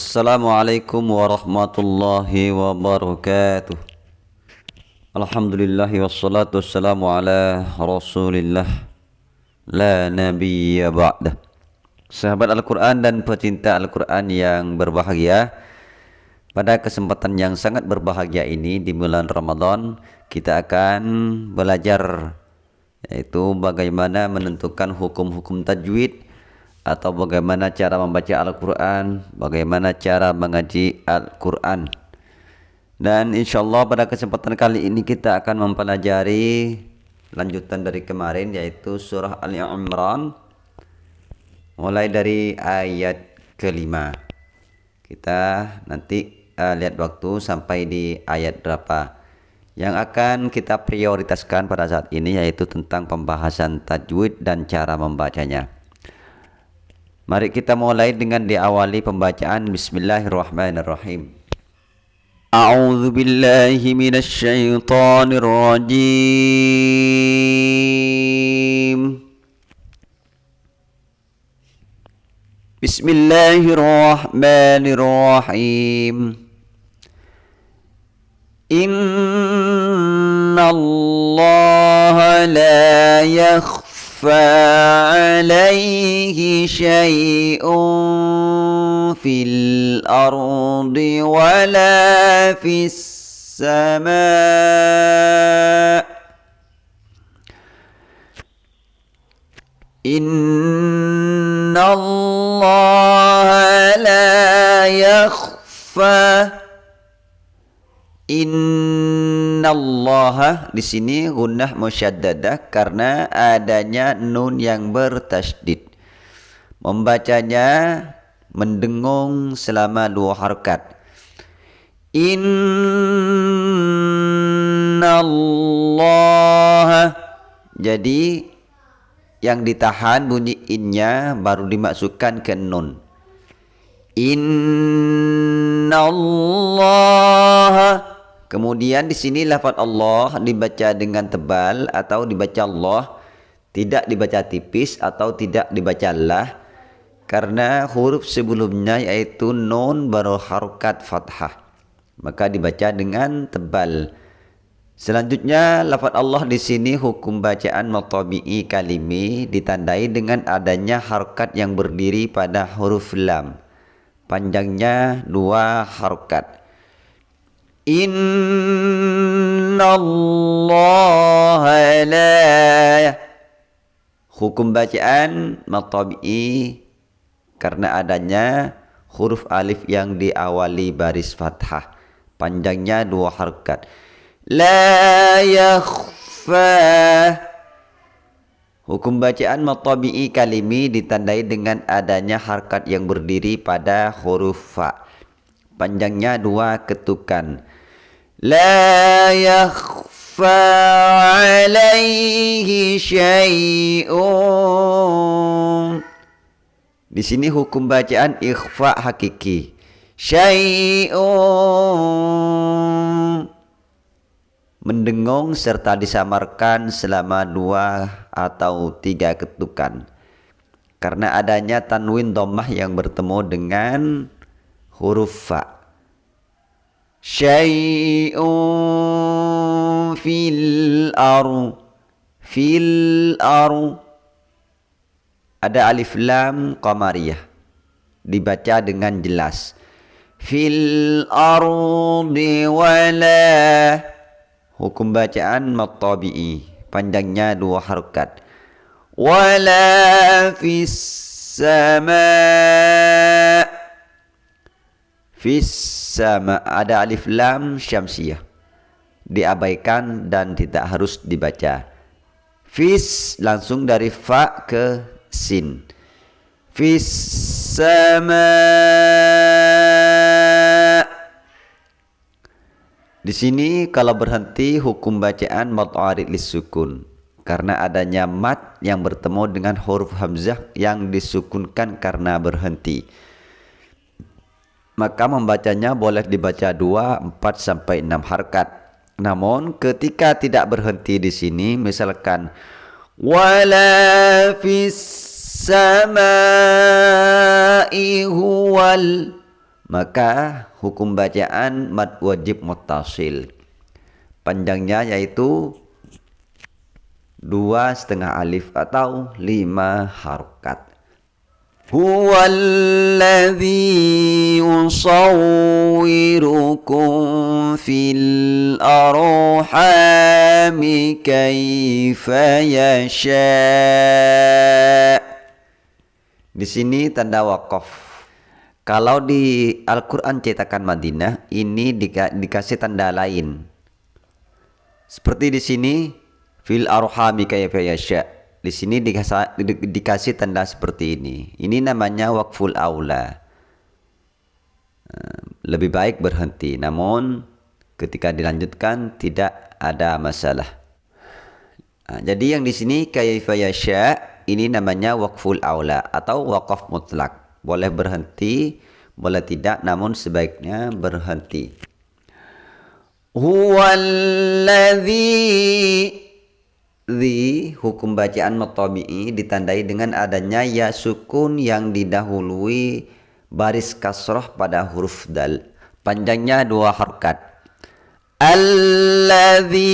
Assalamualaikum warahmatullahi wabarakatuh. Alhamdulillah wassalatu wassalamu ala rasulillah. La nabiyya ba'dah. Sahabat Al-Quran dan pecinta Al-Quran yang berbahagia Pada kesempatan yang sangat berbahagia ini di bulan Ramadan Kita akan belajar Yaitu bagaimana menentukan hukum-hukum tajwid atau bagaimana cara membaca Al-Quran, bagaimana cara mengaji Al-Quran. Dan insya Allah pada kesempatan kali ini kita akan mempelajari lanjutan dari kemarin yaitu surah Al-Imran mulai dari ayat kelima. Kita nanti uh, lihat waktu sampai di ayat berapa. Yang akan kita prioritaskan pada saat ini yaitu tentang pembahasan tajwid dan cara membacanya. Mari kita mulai dengan diawali pembacaan Bismillahirrahmanirrahim. A'udzu billahi minasy syaithanir rajim. Bismillahirrahmanirrahim. Inna Allah la yakhfa عليه شيء في الأرض ولا في السماء إن الله لا يخفى Innallaha di sini gunnah musyaddadah karena adanya nun yang bertasdid. Membacanya mendengung selama dua harkat. Innallaha jadi yang ditahan bunyi innya baru dimasukkan ke nun. Innallaha Kemudian di sini lafaz Allah dibaca dengan tebal atau dibaca Allah, tidak dibaca tipis atau tidak dibaca lah karena huruf sebelumnya yaitu nun baru harokat fathah. Maka dibaca dengan tebal. Selanjutnya lafaz Allah di sini hukum bacaan matabi'i kalimi ditandai dengan adanya harokat yang berdiri pada huruf lam. Panjangnya dua harokat. Inna la Hukum bacaan matabi'i karena adanya huruf alif yang diawali baris fathah. Panjangnya dua harkat. La yakhfa Hukum bacaan matabi'i kalimi ditandai dengan adanya harkat yang berdiri pada huruf fa. Panjangnya dua ketukan. لا يخفى عليه شيء Di sini hukum bacaan ikhfa hakiki. Syai'un mendengung serta disamarkan selama dua atau tiga ketukan karena adanya tanwin domah yang bertemu dengan huruf fa شيء في الأرض في الأرض ada alif lam qamariyah dibaca dengan jelas fil ardi wala hukum bacaan matabi'i panjangnya dua harokat wala fis sama fis sama ada alif lam syamsiyah. Diabaikan dan tidak harus dibaca. Fis langsung dari fa ke sin. Fis sama di sini kalau berhenti hukum bacaan mut'arid lisukun karena adanya mat yang bertemu dengan huruf hamzah yang disukunkan karena berhenti maka membacanya boleh dibaca 2, 4 sampai 6 harkat. Namun ketika tidak berhenti di sini misalkan wala fis samai huwal maka hukum bacaan mad wajib muttasil panjangnya yaitu dua setengah alif atau lima harokat هو الذي يصوركم في الأرحام كيف يشاء Di sini tanda wakaf. Kalau di Al-Quran cetakan Madinah, ini dikasih tanda lain. Seperti di sini, fil arhami kayfa yasha' Di sini dikasih, tanda seperti ini. Ini namanya wakful aula. Eh, lebih baik berhenti. Namun ketika dilanjutkan tidak ada masalah. Nah, jadi yang di sini kaifa yasha ini namanya wakful aula atau wakaf mutlak. Boleh berhenti, boleh tidak, namun sebaiknya berhenti. Huwallazi Li hukum bacaan mutabi'i ditandai dengan adanya ya sukun yang didahului baris kasroh pada huruf dal. Panjangnya dua harkat. Alladhi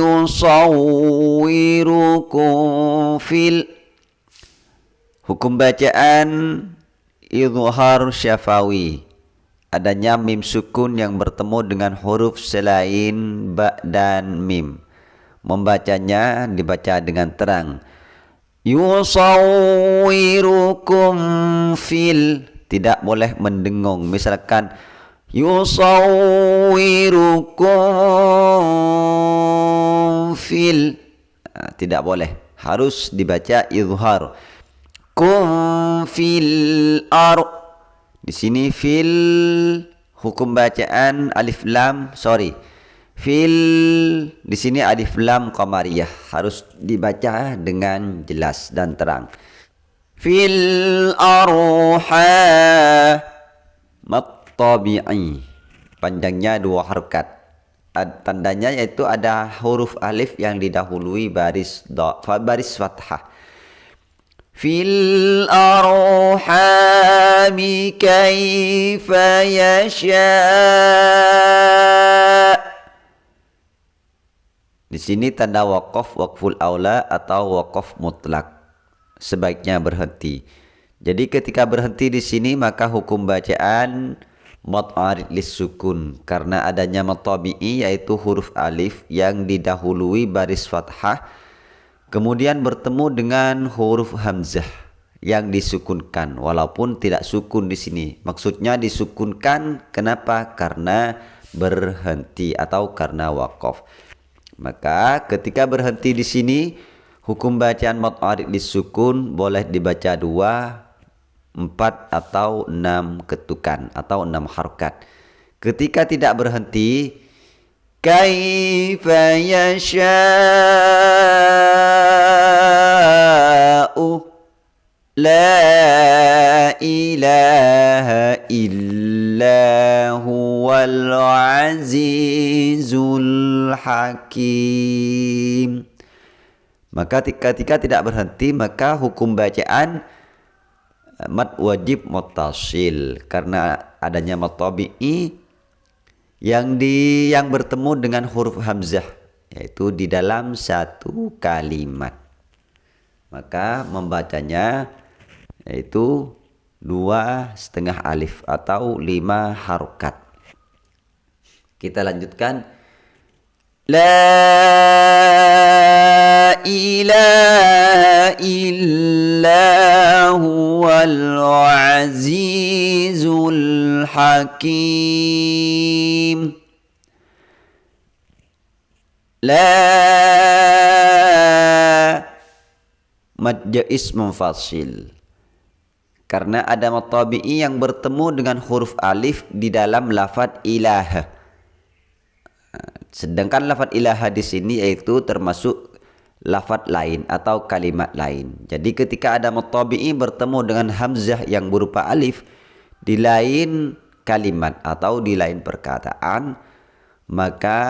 yusawwirukum fil Hukum bacaan idhhar syafawi. Adanya mim sukun yang bertemu dengan huruf selain ba dan mim membacanya dibaca dengan terang. Yusawwirukum fil tidak boleh mendengung misalkan yusawwirukum fil nah, tidak boleh. Harus dibaca izhar. Kum fil ar di sini fil hukum bacaan alif lam sorry Fil di sini alif lam qamariyah harus dibaca dengan jelas dan terang. Fil arha mattabi'i. Panjangnya dua harkat. Tandanya yaitu ada huruf alif yang didahului baris do, baris fathah. Fil arhami kaifa yasha' Di sini tanda wakaf wakful aula atau wakaf mutlak. Sebaiknya berhenti. Jadi ketika berhenti di sini maka hukum bacaan mut'arid sukun karena adanya matabi'i yaitu huruf alif yang didahului baris fathah kemudian bertemu dengan huruf hamzah yang disukunkan walaupun tidak sukun di sini. Maksudnya disukunkan kenapa? Karena berhenti atau karena wakaf. Maka ketika berhenti di sini hukum bacaan mut'arid disukun boleh dibaca dua, empat atau enam ketukan atau enam harkat. Ketika tidak berhenti kaifa yasha'u La ilaha illa huwal azizul hakim. Maka ketika tidak berhenti maka hukum bacaan eh, mat wajib mutasil karena adanya matabi'i yang di yang bertemu dengan huruf hamzah yaitu di dalam satu kalimat. Maka membacanya yaitu dua setengah alif atau lima harokat. Kita lanjutkan. La ilaha illa huwal azizul hakim. La madja ismun fasil karena ada matabi'i yang bertemu dengan huruf alif di dalam lafad ilaha. Sedangkan lafad ilaha di sini yaitu termasuk lafad lain atau kalimat lain. Jadi ketika ada matabi'i bertemu dengan hamzah yang berupa alif di lain kalimat atau di lain perkataan, maka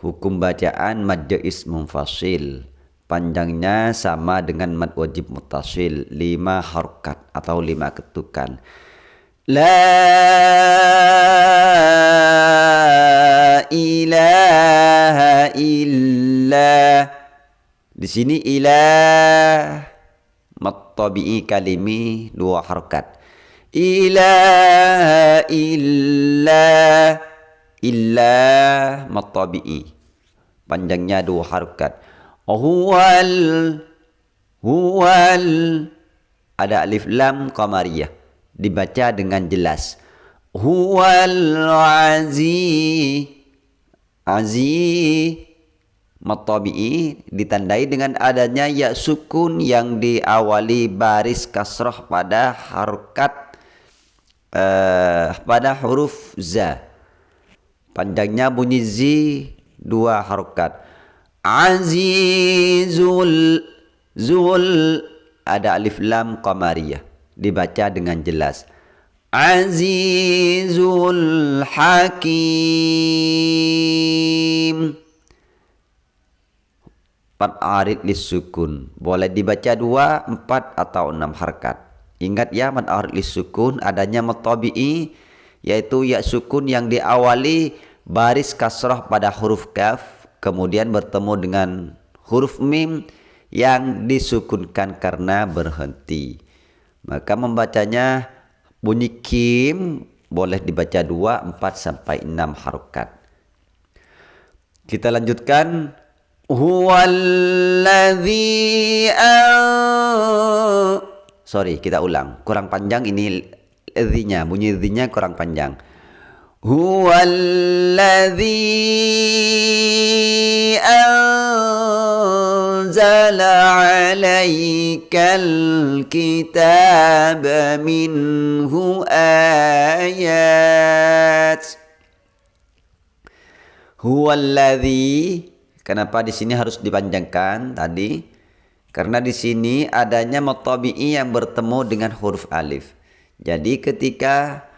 hukum bacaan madja ismun fasil panjangnya sama dengan mad wajib mutasil lima harokat atau lima ketukan. La ilaha illa Di sini ilah Mattabi'i kalimi dua harakat Ilaha illa Illa mattabi'i. Panjangnya dua harakat Huwal Huwal. Ada alif lam qamariyah. Dibaca dengan jelas. Huwal aziz aziz matabi'i ditandai dengan adanya ya sukun yang diawali baris kasrah pada harokat uh, pada huruf za. Panjangnya bunyi zi dua harokat azizul zul ada alif lam qamariyah dibaca dengan jelas. Azizul Hakim. Empat arid sukun. Boleh dibaca dua, empat atau enam harkat. Ingat ya mad arid sukun adanya matabi'i yaitu ya sukun yang diawali baris kasrah pada huruf kaf kemudian bertemu dengan huruf mim yang disukunkan karena berhenti. Maka membacanya bunyi kim boleh dibaca dua, empat sampai enam harokat. Kita lanjutkan. Huwallazi Sorry, kita ulang. Kurang panjang ini nya bunyi nya kurang panjang. Huwallazi أنزل عليك الكتاب منه آيات هو الذي Kenapa di sini harus dipanjangkan tadi? Karena di sini adanya matabi'i yang bertemu dengan huruf alif. Jadi ketika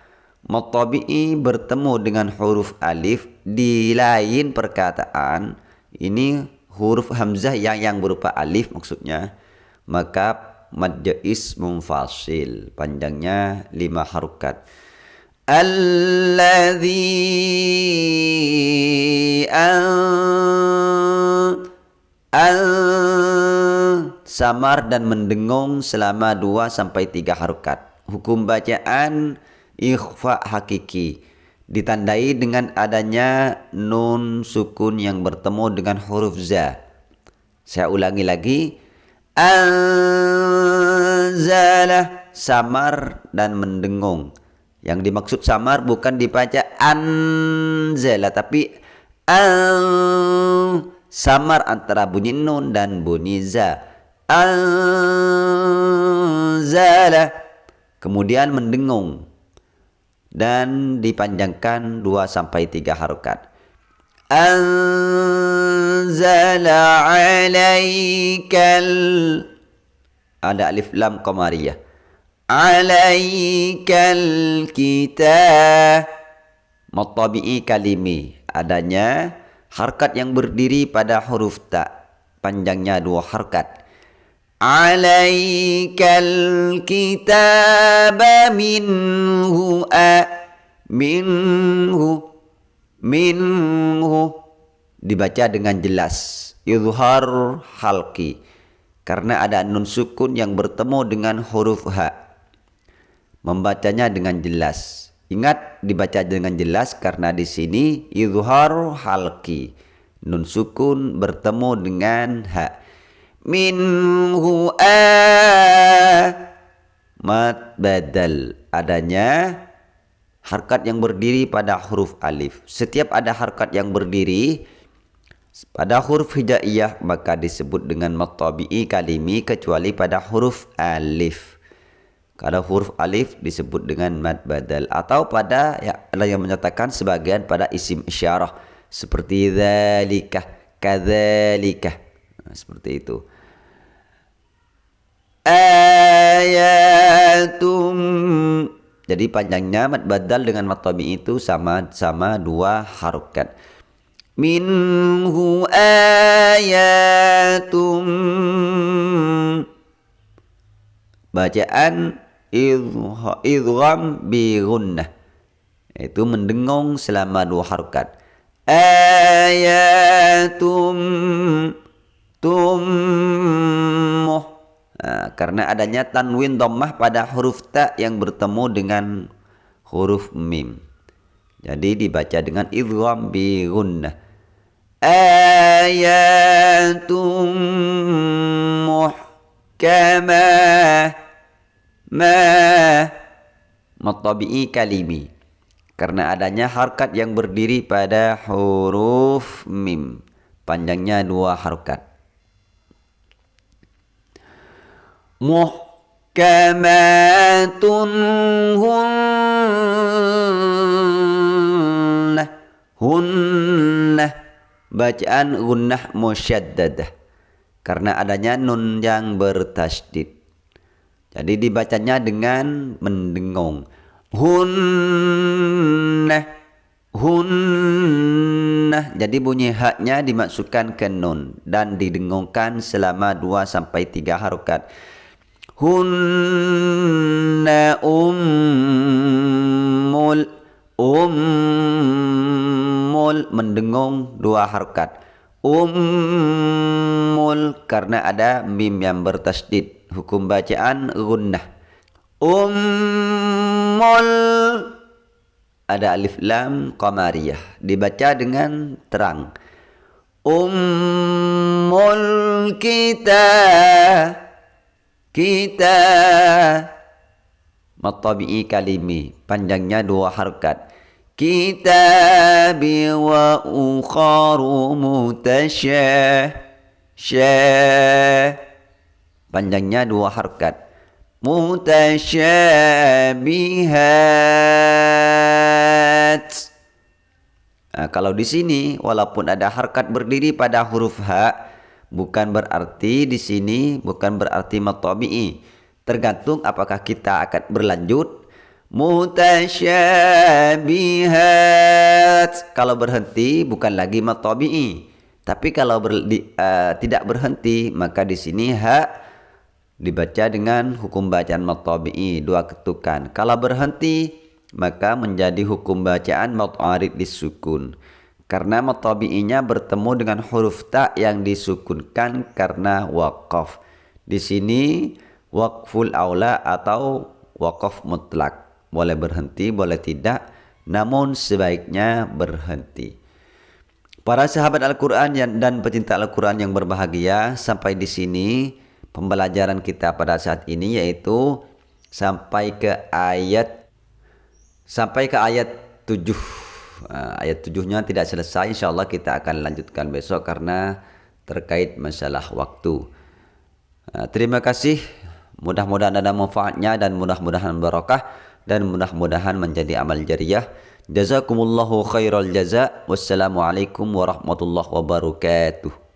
matabi'i bertemu dengan huruf alif di lain perkataan. Ini huruf hamzah yang yang berupa alif maksudnya. Maka mad jais munfasil. Panjangnya lima harokat. Alladhi an, an samar dan mendengung selama dua sampai tiga harokat. Hukum bacaan ikhfa hakiki ditandai dengan adanya nun sukun yang bertemu dengan huruf za. Saya ulangi lagi. Anzalah samar dan mendengung. Yang dimaksud samar bukan dibaca anzala tapi an samar antara bunyi nun dan bunyi za. Anzala kemudian mendengung dan dipanjangkan 2 sampai 3 harokat. Anzala alaikal ada alif lam qamariyah. Alaikal kita matabi'i kalimi adanya harkat yang berdiri pada huruf ta panjangnya dua harkat kitaba minhu a minhu minhu dibaca dengan jelas. Izhar halki karena ada nun sukun yang bertemu dengan huruf ha. Membacanya dengan jelas. Ingat dibaca dengan jelas karena di sini izhar halki nun sukun bertemu dengan ha minhu mat badal. Adanya harkat yang berdiri pada huruf alif. Setiap ada harkat yang berdiri pada huruf hijaiyah maka disebut dengan matabi'i kalimi kecuali pada huruf alif. Kalau huruf alif disebut dengan mad badal atau pada ya, ada yang menyatakan sebagian pada isim isyarah. Seperti dzalika kadzalika nah, seperti itu ayatum. Jadi panjangnya mad badal dengan mat tabi itu sama sama dua harokat minhu ayatum. Bacaan idgham bi gunnah. Itu mendengung selama dua harokat ayatum. Tummuh nah, karena adanya tanwin dhammah pada huruf ta yang bertemu dengan huruf mim. Jadi dibaca dengan idgham bi gunnah ayatum muhkamah ma matabi'i kalimi. Karena adanya harkat yang berdiri pada huruf mim. Panjangnya dua harkat muhkamatun hunnah hunnah bacaan gunnah musyaddadah karena adanya nun yang bertasdid jadi dibacanya dengan mendengung hunnah hunnah. Jadi bunyi haknya dimasukkan ke nun dan didengungkan selama 2 sampai 3 harokat hunna ummul ummul mendengung dua harokat ummul karena ada mim yang bertasdid. Hukum bacaan gunnah ummul ada alif lam qamariyah. Dibaca dengan terang. ummul kita kita. Matabi'i kalimi panjangnya dua harkat. Kita wa ukharu mutasyah syah panjangnya dua harkat. Mutasyabihat. Nah, kalau di sini walaupun ada harkat berdiri pada huruf h bukan berarti di sini bukan berarti matabi'i tergantung apakah kita akan berlanjut. Mutasyabihat. Kalau berhenti bukan lagi matabi'i tapi kalau ber, di, uh, tidak berhenti maka di sini ha dibaca dengan hukum bacaan matabi'i dua ketukan. Kalau berhenti maka menjadi hukum bacaan mut'arid disukun karena matabi'inya bertemu dengan huruf ta yang disukunkan karena waqaf. Di sini waqful aula atau waqaf mutlak. Boleh berhenti boleh tidak namun sebaiknya berhenti. Para sahabat Al-Quran dan pecinta Al-Quran yang berbahagia sampai di sini pembelajaran kita pada saat ini yaitu sampai ke ayat sampai ke ayat 7 uh, ayat 7-nya tidak selesai insyaallah kita akan lanjutkan besok karena terkait masalah waktu. Uh, terima kasih. Mudah-mudahan ada manfaatnya dan mudah-mudahan barakah dan mudah-mudahan menjadi amal jariah. Jazakumullahu khairal jaza wassalamualaikum warahmatullahi wabarakatuh